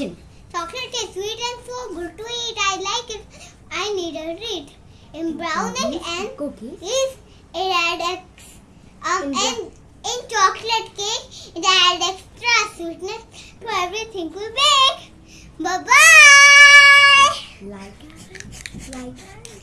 Action. Chocolate is sweet and so good to eat. I like it. I need a treat. In brown and Cookies. is it add ex, um, In and chocolate cake it add extra sweetness to everything we bake. Bye bye. Like. Like.